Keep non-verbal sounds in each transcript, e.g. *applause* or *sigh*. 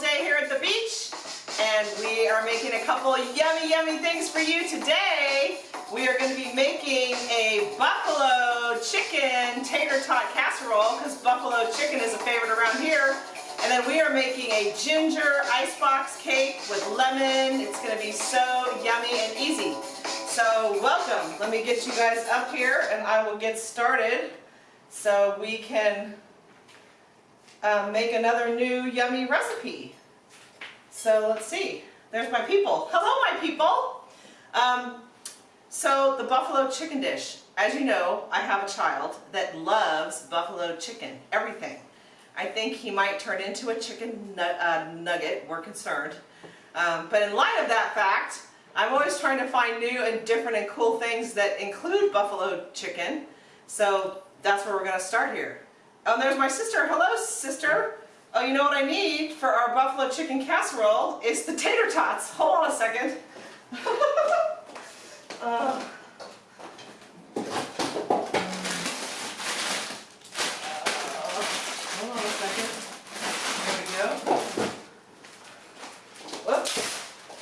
day here at the beach and we are making a couple yummy yummy things for you today. We are going to be making a buffalo chicken tater tot casserole because buffalo chicken is a favorite around here. And then we are making a ginger icebox cake with lemon. It's going to be so yummy and easy. So welcome. Let me get you guys up here and I will get started so we can um, make another new yummy recipe. So let's see. There's my people. Hello, my people. Um, so the buffalo chicken dish. As you know, I have a child that loves buffalo chicken. Everything. I think he might turn into a chicken nu uh, nugget. We're concerned. Um, but in light of that fact, I'm always trying to find new and different and cool things that include buffalo chicken. So that's where we're going to start here. Oh, there's my sister. Hello, sister. Oh, you know what I need for our buffalo chicken casserole is the tater tots. Hold on a second. *laughs* uh, hold on a second. There we go.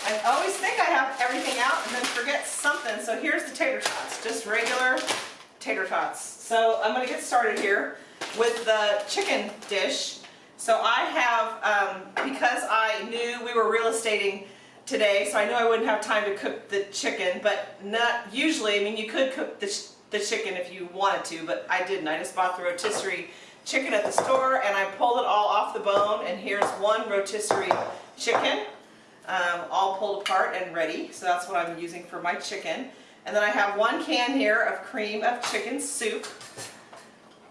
I always think I have everything out and then forget something. So here's the tater tots. Just regular tater tots. So I'm going to get started here with the chicken dish. So I have, um, because I knew we were real estating today, so I knew I wouldn't have time to cook the chicken, but not usually, I mean you could cook the, the chicken if you wanted to, but I didn't. I just bought the rotisserie chicken at the store and I pulled it all off the bone and here's one rotisserie chicken um, all pulled apart and ready. So that's what I'm using for my chicken. And then I have one can here of cream of chicken soup.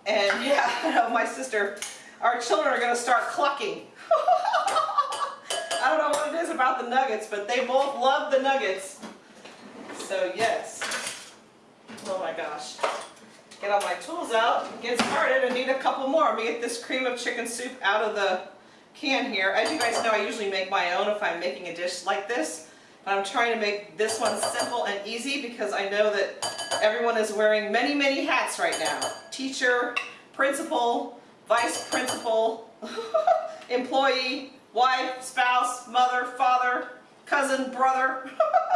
And *laughs* yeah, I my sister, our children are going to start clucking. *laughs* I don't know what it is about the nuggets, but they both love the nuggets. So yes. Oh my gosh. Get all my tools out, get started, and need a couple more. Let me get this cream of chicken soup out of the can here. As you guys know, I usually make my own if I'm making a dish like this. I'm trying to make this one simple and easy because I know that everyone is wearing many, many hats right now. Teacher, principal, vice principal, *laughs* employee, wife, spouse, mother, father, cousin, brother,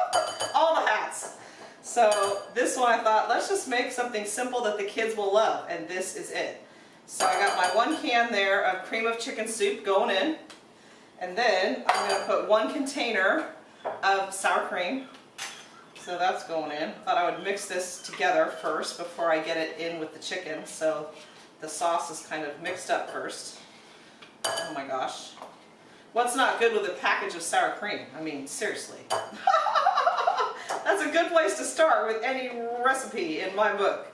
*laughs* all the hats. So this one I thought, let's just make something simple that the kids will love, and this is it. So I got my one can there of cream of chicken soup going in, and then I'm going to put one container of sour cream. So that's going in. Thought I would mix this together first before I get it in with the chicken, so the sauce is kind of mixed up first. Oh my gosh. What's not good with a package of sour cream? I mean, seriously. *laughs* That's a good place to start with any recipe in my book.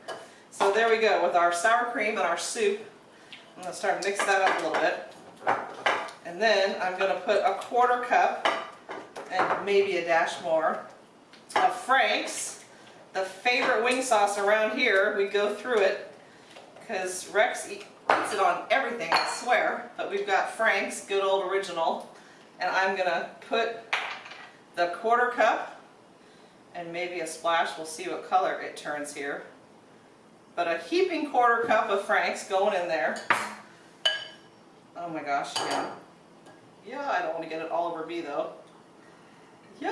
So there we go with our sour cream and our soup. I'm going to start mix that up a little bit. And then I'm going to put a quarter cup and maybe a dash more of Frank's, the favorite wing sauce around here. We go through it because Rex eats it on everything, I swear. But we've got Frank's, good old original. And I'm going to put the quarter cup and maybe a splash. We'll see what color it turns here. But a heaping quarter cup of Frank's going in there. Oh my gosh, yeah. Yeah, I don't want to get it all over me though. Yum!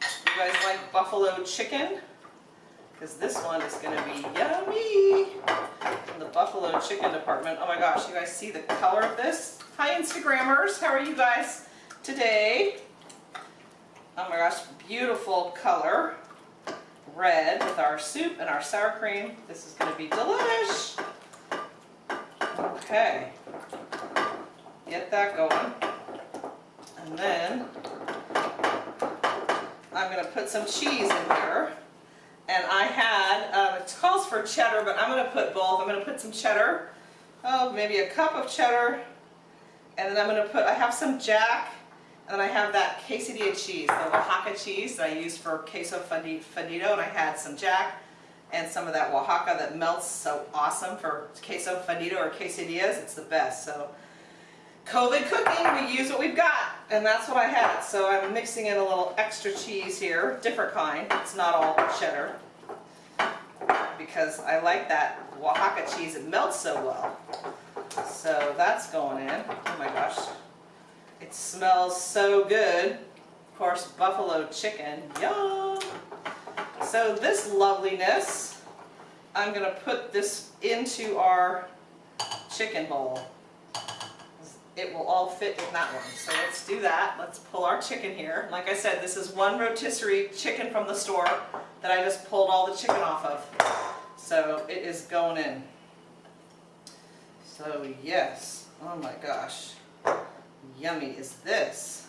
You guys like buffalo chicken? Because this one is going to be yummy in the buffalo chicken department. Oh my gosh, you guys see the color of this? Hi Instagrammers, how are you guys today? Oh my gosh, beautiful color. Red with our soup and our sour cream. This is going to be delish. Okay. Get that going. And then I'm going to put some cheese in here. And I had, um, it calls for cheddar, but I'm going to put both. I'm going to put some cheddar, oh, maybe a cup of cheddar. And then I'm going to put, I have some jack, and then I have that quesadilla cheese, the Oaxaca cheese that I use for queso fundido. And I had some jack and some of that Oaxaca that melts so awesome for queso fundido or quesadillas. It's the best. So COVID cooking, we use what we've got, and that's what I had. So I'm mixing in a little extra cheese here, different kind. It's not all cheddar, because I like that Oaxaca cheese. It melts so well. So that's going in. Oh my gosh. It smells so good. Of course, buffalo chicken. Yum! So this loveliness, I'm going to put this into our chicken bowl. It will all fit in that one. So let's do that. Let's pull our chicken here. Like I said, this is one rotisserie chicken from the store that I just pulled all the chicken off of. So it is going in. So yes, oh my gosh, yummy is this.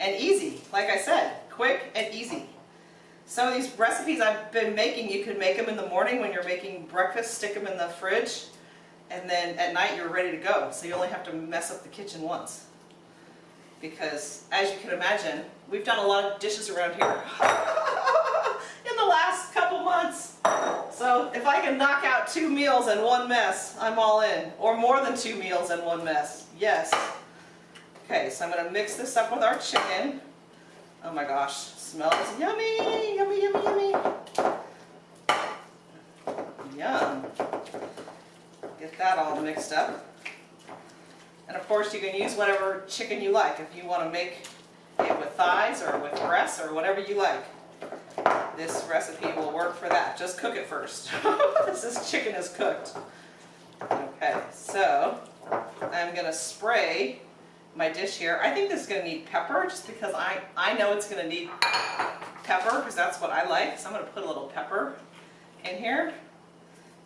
And easy, like I said, quick and easy. Some of these recipes I've been making, you can make them in the morning when you're making breakfast, stick them in the fridge, and then at night you're ready to go. So you only have to mess up the kitchen once. Because as you can imagine, we've done a lot of dishes around here *laughs* in the last couple months. So if I can knock out two meals and one mess, I'm all in. Or more than two meals and one mess. Yes. Okay, so I'm going to mix this up with our chicken. Oh my gosh, smells yummy, yummy, yummy, yummy. Yum. Get that all mixed up. And of course you can use whatever chicken you like. If you want to make it with thighs or with breasts or whatever you like. This recipe will work for that. Just cook it first. *laughs* this chicken is cooked. Okay, so I'm going to spray my dish here. I think this is going to need pepper just because I, I know it's going to need pepper because that's what I like. So I'm going to put a little pepper in here.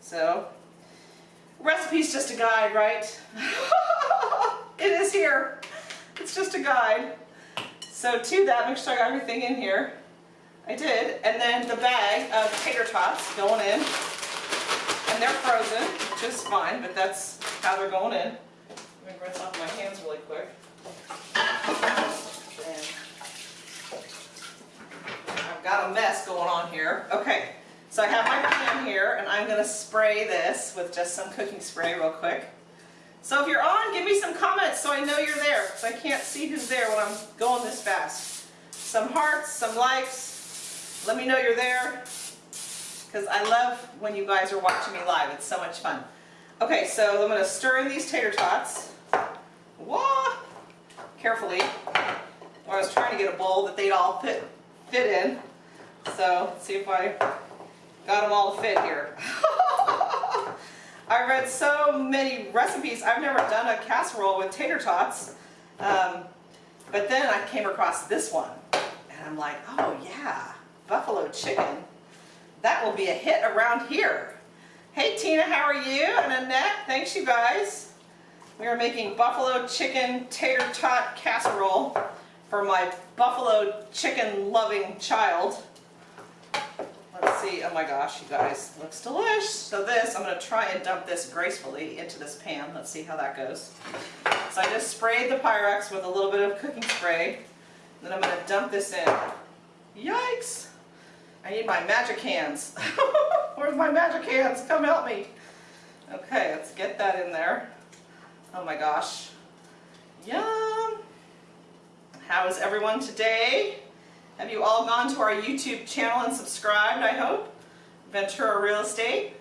So, recipe's just a guide, right? *laughs* it is here. It's just a guide. So to that, make sure I got everything in here. I did. And then the bag of tater tots going in. And they're frozen, which is fine, but that's how they're going in. Let me rinse off my hands really quick. And I've got a mess going on here. Okay, so I have my pan here, and I'm going to spray this with just some cooking spray real quick. So if you're on, give me some comments so I know you're there, because I can't see who's there when I'm going this fast. Some hearts, some likes. Let me know you're there, because I love when you guys are watching me live. It's so much fun. Okay, so I'm going to stir in these tater tots. Wah! Carefully. I was trying to get a bowl that they'd all fit, fit in. So, see if I got them all fit here. *laughs* I read so many recipes. I've never done a casserole with tater tots. Um, but then I came across this one. And I'm like, oh yeah, buffalo chicken. That will be a hit around here. Hey Tina, how are you? And Annette, thanks you guys. We are making buffalo chicken tater tot casserole for my buffalo chicken loving child. See, oh my gosh, you guys, looks delish. So this, I'm to try and dump this gracefully into this pan. Let's see how that goes. So I just sprayed the Pyrex with a little bit of cooking spray. Then I'm to dump this in. Yikes! I need my magic hands. *laughs* Where's my magic hands? Come help me. Okay, let's get that in there. Oh my gosh. Yum! How is everyone today? Have you all gone to our YouTube channel and subscribed, I hope? Ventura Real Estate.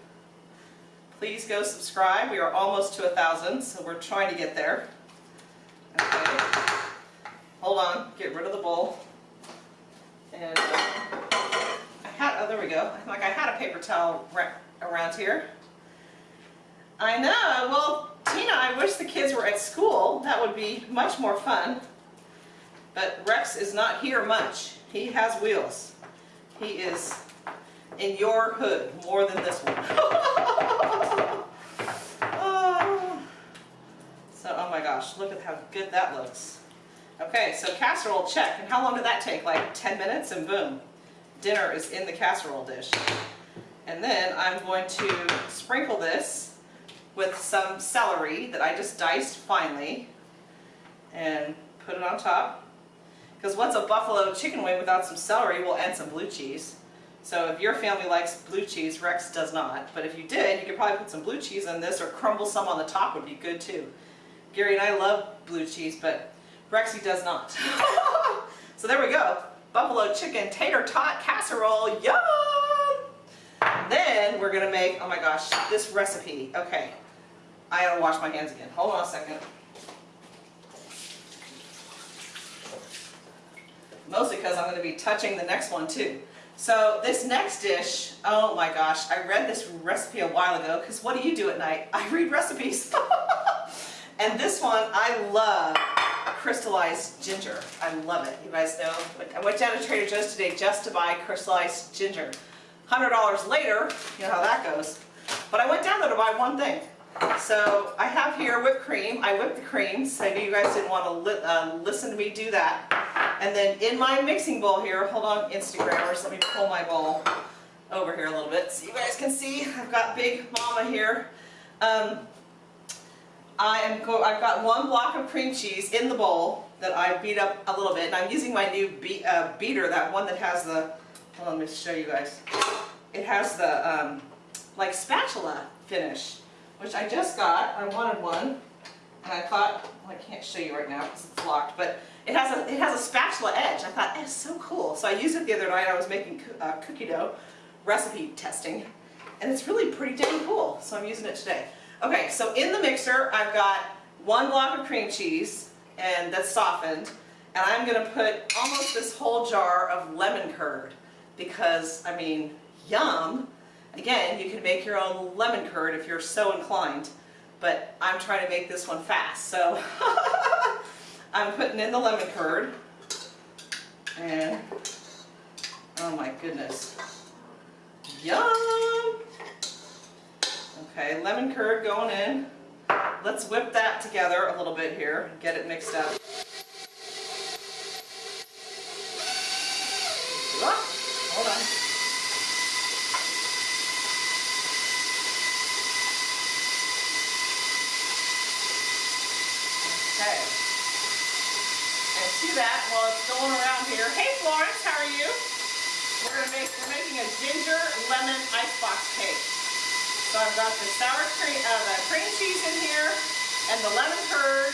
Please go subscribe. We are almost to a thousand, so we're trying to get there. Okay. Hold on, get rid of the bowl. And uh, I had, oh there we go. Like I had a paper towel around here. I know, well Tina, I wish the kids were at school. That would be much more fun. But Rex is not here much. He has wheels. He is in your hood more than this one. *laughs* oh. So, oh my gosh, look at how good that looks. Okay, so casserole check. And how long did that take? Like 10 minutes and boom. Dinner is in the casserole dish. And then I'm going to sprinkle this with some celery that I just diced finely and put it on top. Because what's a buffalo chicken wing without some celery? Well, and some blue cheese. So if your family likes blue cheese, Rex does not. But if you did, you could probably put some blue cheese in this or crumble some on the top would be good too. Gary and I love blue cheese, but Rexy does not. *laughs* so there we go. Buffalo chicken tater tot casserole. Yum! Then we're to make, oh my gosh, this recipe. Okay. I gotta wash my hands again. Hold on a second. Mostly because I'm gonna be touching the next one too. So this next dish, oh my gosh, I read this recipe a while ago because what do you do at night? *laughs* I read recipes. *laughs* and this one, I love crystallized ginger. I love it. You guys know, I went down to Trader Joe's today just to buy crystallized ginger. $100 later, you know how that goes. But I went down there to buy one thing. So I have here whipped cream. I whipped the cream. So I knew you guys didn't want to li uh, listen to me do that. And then in my mixing bowl here, hold on Instagrammers, let me pull my bowl over here a little bit so you guys can see. I've got Big Mama here. Um, I am go I've got one block of cream cheese in the bowl that I beat up a little bit. And I'm using my new be uh, beater, that one that has the, hold on, let me show you guys. It has the um, like spatula finish which I just got. I wanted one, and I thought, well, I can't show you right now because it's locked, but it has a it has a spatula edge. I thought, it's so cool. So I used it the other night. I was making uh, cookie dough recipe testing, and it's really pretty dang cool. So I'm using it today. Okay, so in the mixer, I've got one block of cream cheese, and that's softened, and I'm going to put almost this whole jar of lemon curd because, I mean, yum. Again, you can make your own lemon curd if you're so inclined, but I'm trying to make this one fast. So *laughs* I'm putting in the lemon curd, and oh my goodness, yum! Okay, lemon curd going in. Let's whip that together a little bit here, get it mixed up. hold on. Okay. And to that, while it's going around here, hey Florence, how are you? We're gonna make we're making a ginger lemon icebox cake. So I've got the sour cream, uh, the cream cheese in here, and the lemon curd,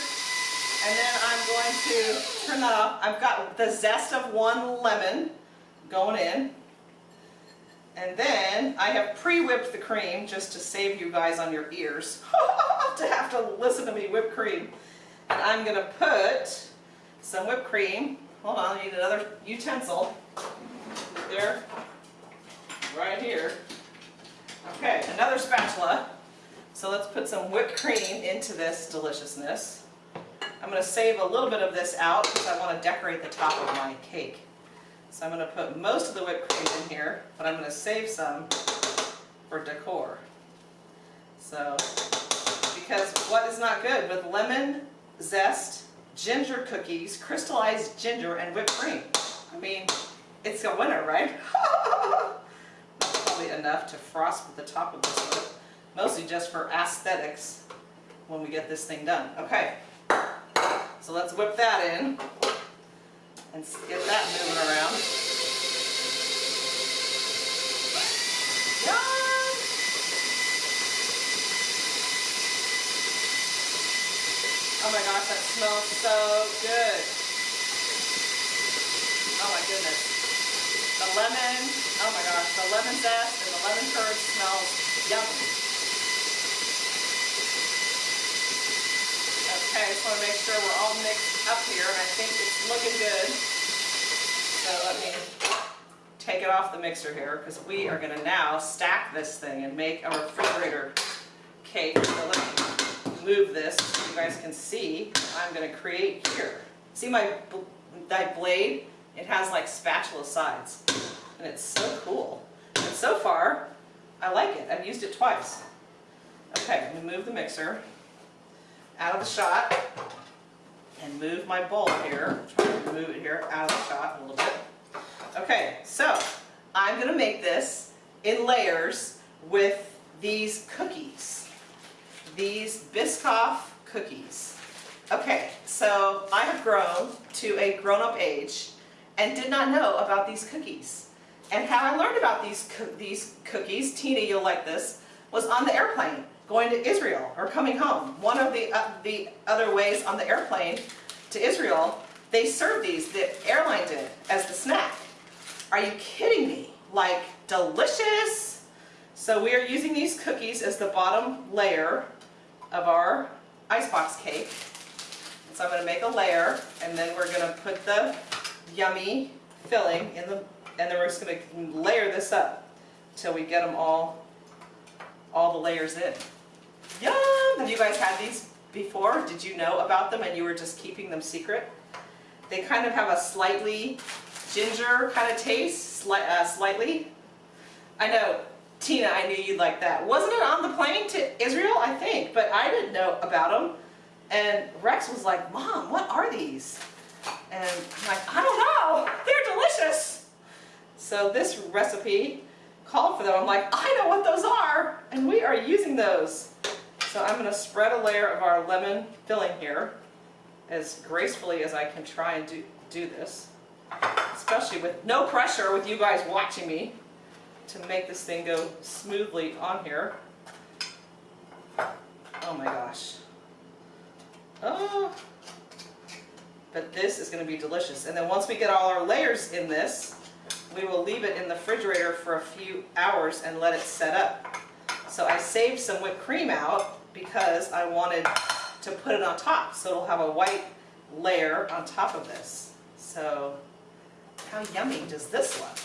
and then I'm going to turn that off. I've got the zest of one lemon going in. And then I have pre-whipped the cream just to save you guys on your ears *laughs* to have to listen to me whip cream. And I'm going to put some whipped cream. Hold on, I need another utensil. There, right here. Okay, another spatula. So let's put some whipped cream into this deliciousness. I'm going to save a little bit of this out because I want to decorate the top of my cake. So I'm going to put most of the whipped cream in here, but I'm going to save some for decor. So, because what is not good with lemon, zest, ginger cookies, crystallized ginger, and whipped cream. I mean, it's a winner, right? *laughs* Probably enough to frost the top of this. Mostly just for aesthetics when we get this thing done. Okay, so let's whip that in and get that moving around. Oh my gosh, that smells so good. Oh my goodness. The lemon, oh my gosh, the lemon zest and the lemon curd smells yummy. Okay, I just want to make sure we're all mixed up here and I think it's looking good. So let me take it off the mixer here because we are going to now stack this thing and make a refrigerator cake. Move this so you guys can see I'm going to create here. See my, my blade? It has like spatula sides and it's so cool. And so far, I like it. I've used it twice. Okay, I'm going to move the mixer out of the shot and move my bowl here. Try to move it here out of the shot a little bit. Okay, so I'm going to make this in layers with these these Biscoff cookies. Okay, so I have grown to a grown-up age and did not know about these cookies. And how I learned about these, co these cookies, Tina, you'll like this, was on the airplane going to Israel or coming home. One of the, uh, the other ways on the airplane to Israel, they served these, the airline did, as the snack. Are you kidding me? Like, delicious. So we are using these cookies as the bottom layer of our icebox cake. So I'm gonna make a layer and then we're gonna put the yummy filling in the, and then we're just gonna layer this up till we get them all, all the layers in. Yum! Have you guys had these before? Did you know about them and you were just keeping them secret? They kind of have a slightly ginger kind of taste, sli uh, slightly. I know, Tina, I knew you'd like that. Wasn't it on the plane to Israel? I think, but I didn't know about them. And Rex was like, Mom, what are these? And I'm like, I don't know, they're delicious. So this recipe called for them. I'm like, I know what those are, and we are using those. So I'm gonna spread a layer of our lemon filling here as gracefully as I can try and do, do this, especially with no pressure with you guys watching me to make this thing go smoothly on here. Oh my gosh. Oh. But this is going to be delicious. And then once we get all our layers in this, we will leave it in the refrigerator for a few hours and let it set up. So I saved some whipped cream out because I wanted to put it on top so it'll have a white layer on top of this. So how yummy does this look?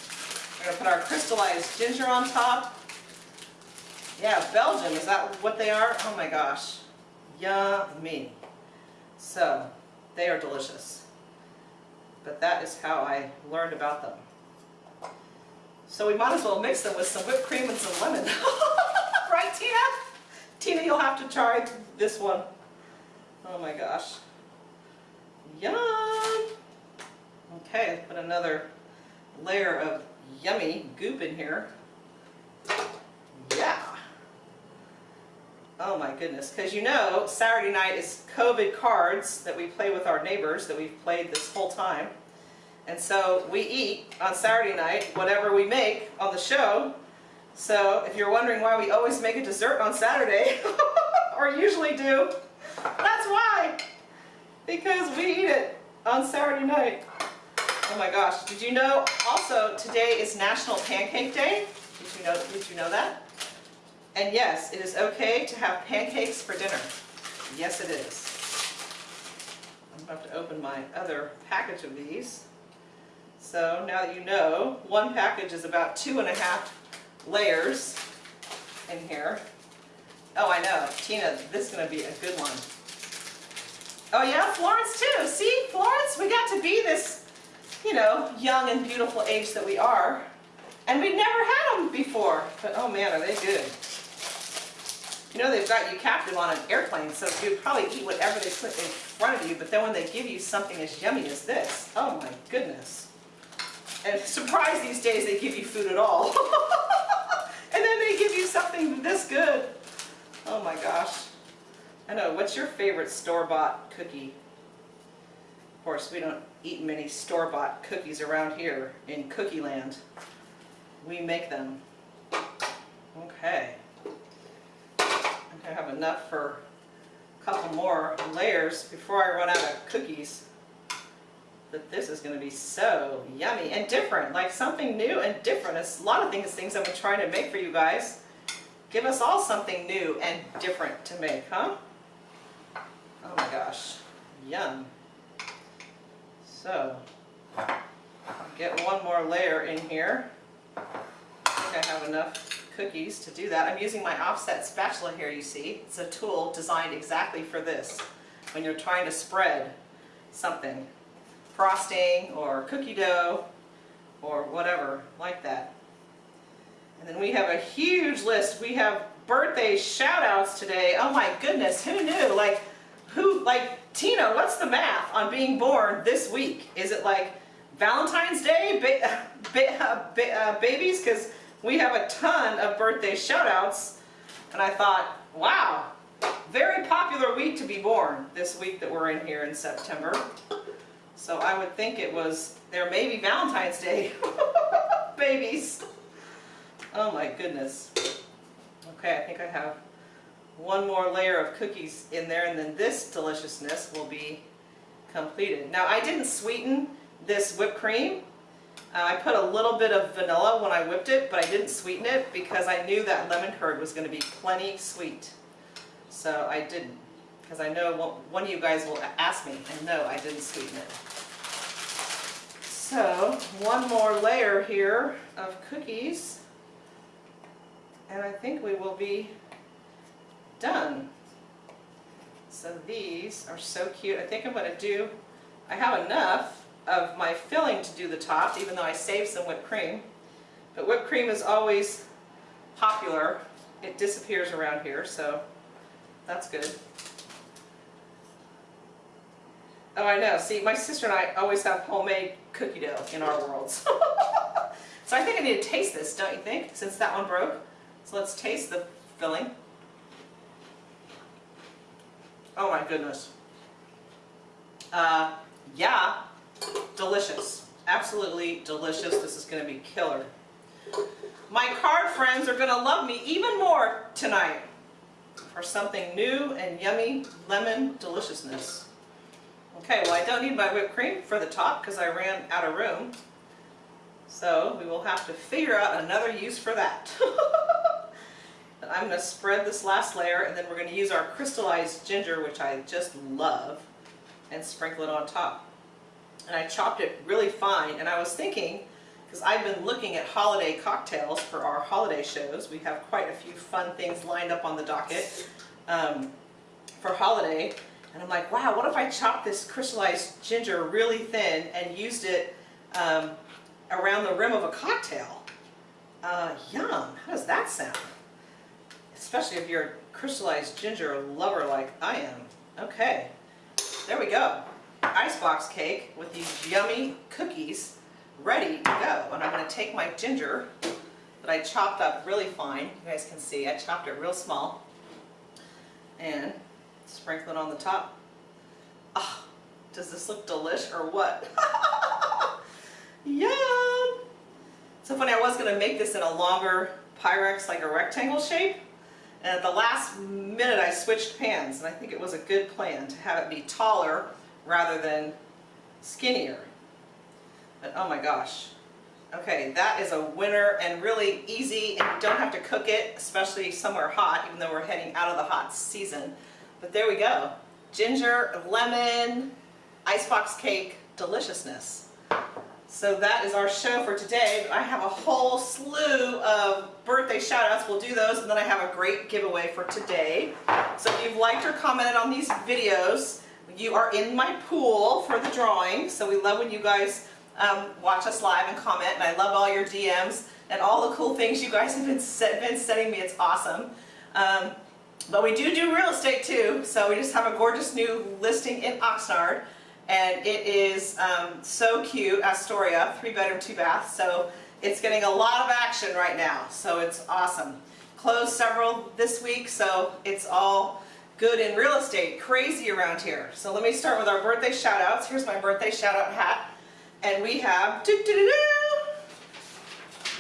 We're going to put our crystallized ginger on top. Yeah, Belgium, is that what they are? Oh my gosh. Yummy. So, they are delicious. But that is how I learned about them. So we might as well mix them with some whipped cream and some lemon. *laughs* right, Tina? Tina, you'll have to try this one. Oh my gosh. Yum! Okay, put another layer of yummy goop in here. Yeah. Oh my goodness, because you know Saturday night is COVID cards that we play with our neighbors that we've played this whole time. And so we eat on Saturday night whatever we make on the show. So if you're wondering why we always make a dessert on Saturday, *laughs* or usually do, that's why. Because we eat it on Saturday night. Oh my gosh, did you know also today is National Pancake Day? Did you know, did you know that? And yes, it is okay to have pancakes for dinner. Yes, it is. I'm about to open my other package of these. So now that you know, one package is about two and a half layers in here. Oh, I know. Tina, this is going to be a good one. Oh yeah, Florence too. See, Florence, we got to be this you know, young and beautiful age that we are. And we've never had them before. But oh man, are they good. You know they've got you captive on an airplane, so you'd probably eat whatever they put in front of you, but then when they give you something as yummy as this, oh my goodness. And *laughs* surprise these days they give you food at all. *laughs* and then they give you something this good. Oh my gosh. I know, what's your favorite store-bought cookie? Course, we don't eat many store-bought cookies around here in Cookie Land. We make them. Okay. I have enough for a couple more layers before I run out of cookies. But this is going to be so yummy and different, like something new and different. It's a lot of things, things I've been trying to make for you guys. Give us all something new and different to make, huh? Oh my gosh, yum. So, get one more layer in here. I think I have enough cookies to do that. I'm using my offset spatula here, you see. It's a tool designed exactly for this, when you're trying to spread something. Frosting or cookie dough or whatever like that. And then we have a huge list. We have birthday shout outs today. Oh my goodness, who knew? Like, who, like, Tina, what's the math on being born this week? Is it like Valentine's Day ba *laughs* ba ba uh, babies? Because we have a ton of birthday shout-outs. And I thought, wow, very popular week to be born this week that we're in here in September. So I would think it was, there may be Valentine's Day *laughs* babies. Oh my goodness. Okay, I think I have one more layer of cookies in there and then this deliciousness will be completed. Now I didn't sweeten this whipped cream. Uh, I put a little bit of vanilla when I whipped it, but I didn't sweeten it because I knew that lemon curd was going to be plenty sweet. So I didn't, because I know one- one of you guys will ask me, and no, I didn't sweeten it. So, one more layer here of cookies, and I think we will be done. So these are so cute. I think I'm gonna do, I have enough of my filling to do the top, even though I saved some whipped cream. But whipped cream is always popular. It disappears around here, so that's good. Oh, I know. See, my sister and I always have homemade cookie dough in our worlds. *laughs* so I think I need to taste this, don't you think, since that one broke? So let's taste the filling. Oh my goodness. Uh, yeah, delicious. Absolutely delicious. This is going to be killer. My card friends are going to love me even more tonight for something new and yummy lemon deliciousness. Okay, well I don't need my whipped cream for the top because I ran out of room. So we will have to figure out another use for that. *laughs* I'm going to spread this last layer and then we're going to use our crystallized ginger, which I just love, and sprinkle it on top. And I chopped it really fine and I was thinking, because I've been looking at holiday cocktails for our holiday shows, we have quite a few fun things lined up on the docket um, for holiday, and I'm like, wow, what if I chopped this crystallized ginger really thin and used it um, around the rim of a cocktail? Uh, yum, how does that sound? Especially if you're a crystallized ginger lover like I am. Okay, there we go. Icebox cake with these yummy cookies ready to go. And I'm going to take my ginger that I chopped up really fine. You guys can see I chopped it real small. And sprinkle it on the top. Ah, does this look delish or what? *laughs* Yum! So funny, I was going to make this in a longer Pyrex, like a rectangle shape. And at the last minute I switched pans and I think it was a good plan to have it be taller rather than skinnier. But oh my gosh. Okay, that is a winner and really easy and you don't have to cook it, especially somewhere hot, even though we're heading out of the hot season. But there we go. Ginger, lemon, icebox cake, deliciousness. So that is our show for today. I have a whole slew of birthday shout outs. We'll do those and then I have a great giveaway for today. So if you've liked or commented on these videos, you are in my pool for the drawing. So we love when you guys um, watch us live and comment and I love all your DMs and all the cool things you guys have been, been sending me. It's awesome. Um, but we do do real estate too. So we just have a gorgeous new listing in Oxnard and it is um, so cute, Astoria, three bedroom, two bath, so it's getting a lot of action right now, so it's awesome. Closed several this week, so it's all good in real estate, crazy around here. So let me start with our birthday shout outs. Here's my birthday shout out hat, and we have doo -doo -doo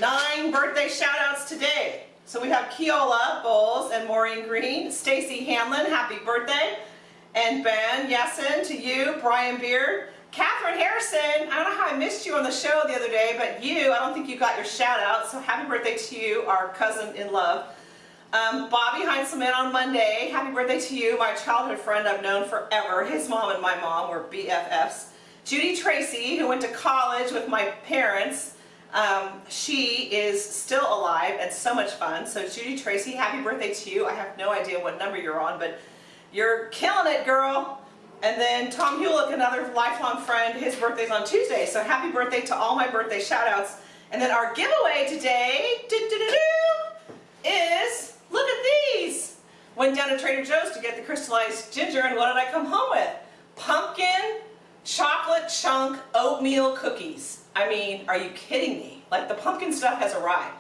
nine birthday shout outs today. So we have Keola Bowles and Maureen Green, Stacy Hanlon, happy birthday. And Ben Yessen to you, Brian Beard. Catherine Harrison, I don't know how I missed you on the show the other day, but you, I don't think you got your shout out, so happy birthday to you, our cousin in love. Um, Bobby Heinzelman on Monday, happy birthday to you, my childhood friend I've known forever. His mom and my mom were BFFs. Judy Tracy, who went to college with my parents, um, she is still alive and so much fun. So Judy Tracy, happy birthday to you. I have no idea what number you're on, but you're killing it, girl. And then Tom Hewlick, another lifelong friend, his birthday's on Tuesday. So happy birthday to all my birthday shout outs. And then our giveaway today is, look at these. Went down to Trader Joe's to get the crystallized ginger and what did I come home with? Pumpkin chocolate chunk oatmeal cookies. I mean, are you kidding me? Like the pumpkin stuff has arrived.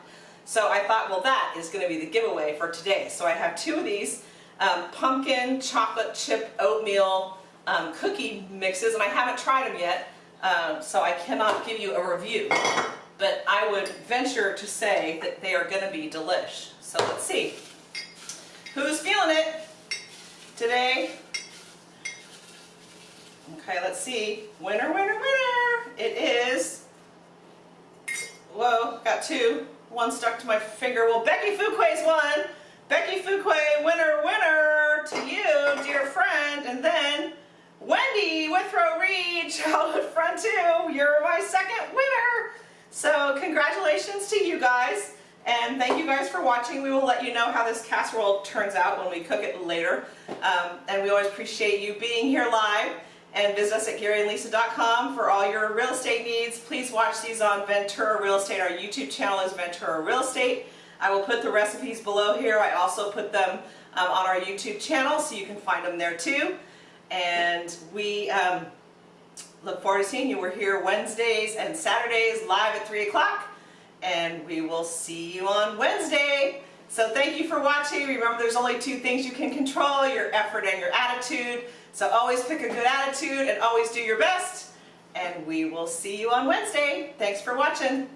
So I thought, well that is going to be the giveaway for today. So I have two of these um, pumpkin chocolate chip oatmeal um, cookie mixes, and I haven't tried them yet, um, so I cannot give you a review. But I would venture to say that they are going to be delish. So let's see. Who's feeling it today? Okay, let's see. Winner, winner, winner! It is, whoa, got two. One stuck to my finger. Well, Becky Fuquay's won. Becky Fuquay, winner, winner to you, dear friend. And then Wendy Withrow Reed, *laughs* Childhood friend too. you're my second winner. So congratulations to you guys. And thank you guys for watching. We will let you know how this casserole turns out when we cook it later. Um, and we always appreciate you being here live. And visit us at GaryandLisa.com for all your real estate needs. Please watch these on Ventura Real Estate. Our YouTube channel is Ventura Real Estate. I will put the recipes below here. I also put them um, on our YouTube channel so you can find them there too. And we um, look forward to seeing you. We're here Wednesdays and Saturdays live at 3 o'clock. And we will see you on Wednesday. So thank you for watching. Remember there's only two things you can control, your effort and your attitude. So always pick a good attitude and always do your best. And we will see you on Wednesday. Thanks for watching.